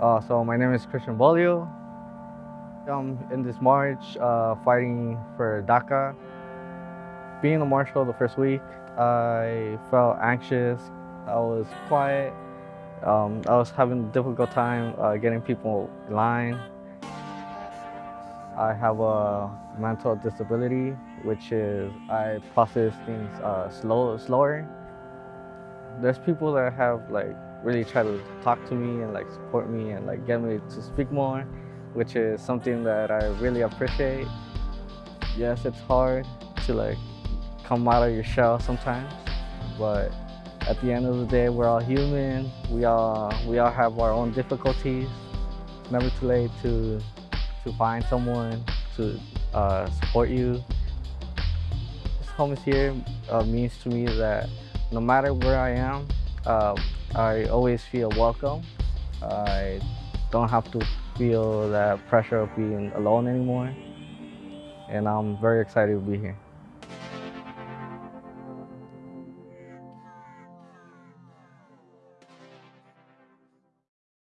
Uh, so my name is Christian Bolio. I'm in this march uh, fighting for DACA. Being a marshal the first week, I felt anxious. I was quiet. Um, I was having a difficult time uh, getting people in line. I have a mental disability, which is I process things uh, slow, slower. There's people that have like really try to talk to me and like support me and like get me to speak more, which is something that I really appreciate. Yes, it's hard to like come out of your shell sometimes, but at the end of the day, we're all human. We all we all have our own difficulties. It's never too late to to find someone to uh, support you. This home is here uh, means to me that no matter where I am, uh, I always feel welcome. I don't have to feel that pressure of being alone anymore. And I'm very excited to be here.